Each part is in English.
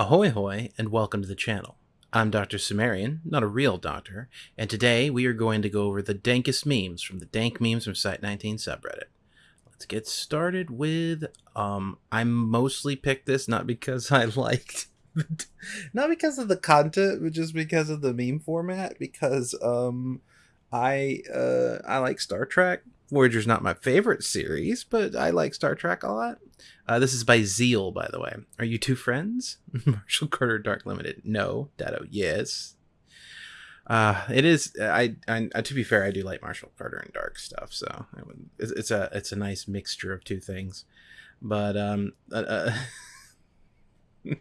Ahoy hoy and welcome to the channel. I'm Dr. Sumerian, not a real doctor, and today we are going to go over the dankest memes from the Dank Memes from Site19 subreddit. Let's get started with um I mostly picked this not because I liked not because of the content, but just because of the meme format because um I uh I like Star Trek. Voyager's not my favorite series, but I like Star Trek a lot. Uh, this is by Zeal, by the way. Are you two friends? Marshall Carter Dark Limited. No. Dado. Yes. Uh, it is. I, I. To be fair, I do like Marshall Carter and Dark stuff. So it's, it's a it's a nice mixture of two things. But um, uh, uh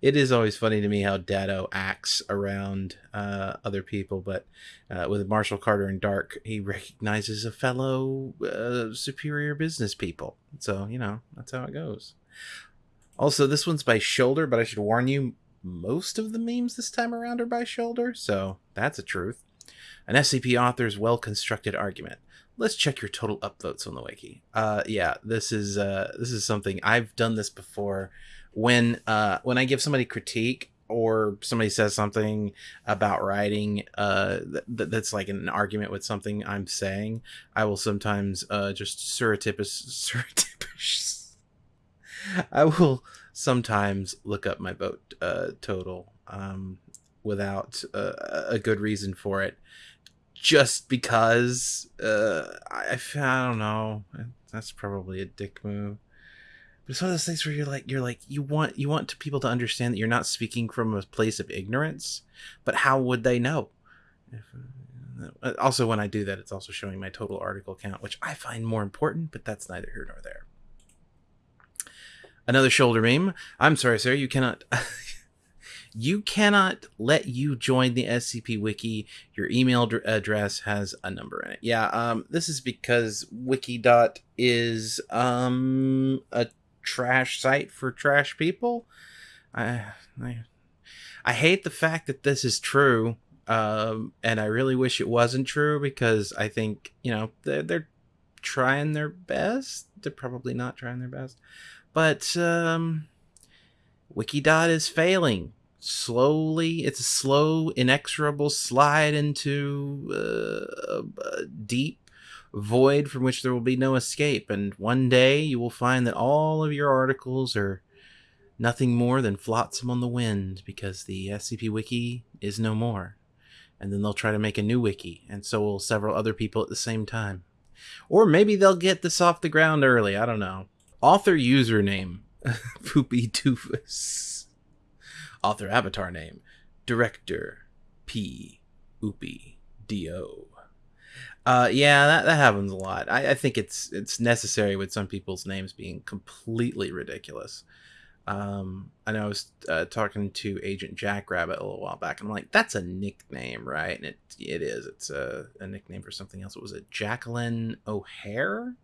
it is always funny to me how Dado acts around uh, other people, but uh, with Marshall Carter and Dark, he recognizes a fellow uh, superior business people. So you know that's how it goes. Also, this one's by Shoulder, but I should warn you, most of the memes this time around are by Shoulder, so that's a truth. An SCP author's well-constructed argument. Let's check your total upvotes on the wiki. Uh, yeah, this is uh, this is something I've done this before when uh when I give somebody critique or somebody says something about writing uh th- that's like an argument with something I'm saying, I will sometimes uh just surreptitious surreptitious I will sometimes look up my vote uh total um without uh, a good reason for it. Just because uh I I don't know. That's probably a dick move but it's one of those things where you're like you're like you want you want people to understand that you're not speaking from a place of ignorance but how would they know? Uh, also when i do that it's also showing my total article count which i find more important but that's neither here nor there. Another shoulder meme. I'm sorry sir you cannot you cannot let you join the scp wiki. Your email address has a number in it. Yeah um this is because wikidot is um a trash site for trash people. I, I, I hate the fact that this is true, um, and I really wish it wasn't true because I think you know they're, they're trying their best. They're probably not trying their best, but um, Wikidot is failing slowly. It's a slow, inexorable slide into uh, a deep void from which there will be no escape. And one day you will find that all of your articles are nothing more than flotsam on the wind because the SCP Wiki is no more. And then they'll try to make a new wiki, and so will several other people at the same time. Or maybe they'll get this off the ground early. I don't know. Author username Poopy Doofus. Author avatar name Director P. Oopy Do. Uh, yeah, that, that happens a lot. I, I think it's it's necessary with some people's names being completely ridiculous. Um, I know I was uh, talking to Agent Jackrabbit a little while back, and I'm like, "That's a nickname, right?" And it it is. It's a, a nickname for something else. What was it? Jacqueline O'Hare.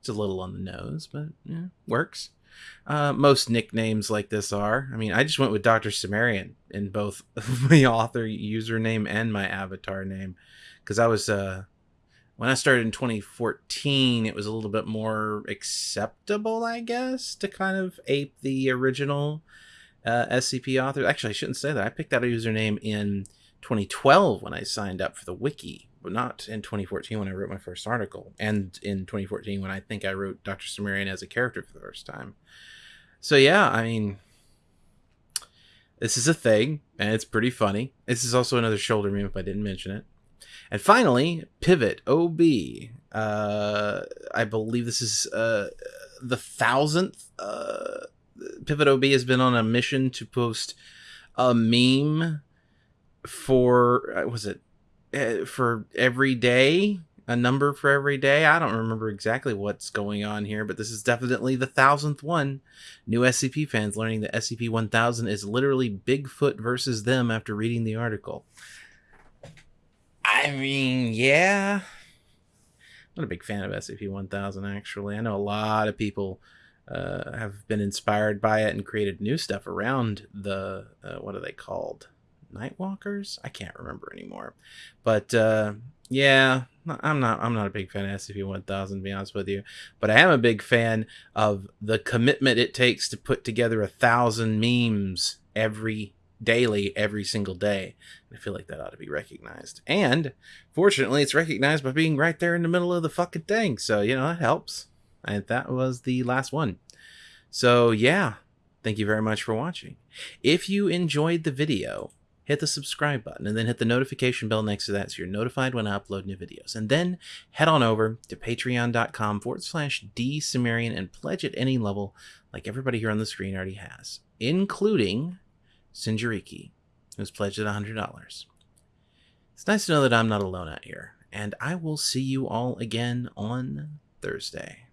It's a little on the nose, but yeah, works. Uh, most nicknames like this are. I mean, I just went with Doctor Sumerian in both my author username and my avatar name because I was uh when I started in 2014, it was a little bit more acceptable, I guess, to kind of ape the original uh, SCP author. Actually, I shouldn't say that. I picked that username in 2012 when I signed up for the wiki, but not in 2014 when I wrote my first article, and in 2014 when I think I wrote Dr. Sumerian as a character for the first time. So yeah, I mean, this is a thing, and it's pretty funny. This is also another shoulder meme if I didn't mention it. And finally, Pivot OB. Uh, I believe this is uh, the thousandth. Uh, Pivot OB has been on a mission to post a meme for uh, was it uh, for every day a number for every day i don't remember exactly what's going on here but this is definitely the thousandth one new scp fans learning that scp-1000 is literally bigfoot versus them after reading the article I mean, yeah. I'm not a big fan of SCP 1000, actually. I know a lot of people uh, have been inspired by it and created new stuff around the, uh, what are they called? Nightwalkers. I can't remember anymore, but uh, yeah, I'm not. I'm not a big fan of SCP 1000 to be honest with you, but I am a big fan of the commitment it takes to put together a thousand memes every daily, every single day. I feel like that ought to be recognized, and fortunately, it's recognized by being right there in the middle of the fucking thing. So you know that helps. And that was the last one. So yeah, thank you very much for watching. If you enjoyed the video, hit the subscribe button and then hit the notification bell next to that so you're notified when I upload new videos. And then head on over to patreon.com forward slash dsumerian and pledge at any level like everybody here on the screen already has, including Sinjariki, who's pledged at $100. It's nice to know that I'm not alone out here, and I will see you all again on Thursday.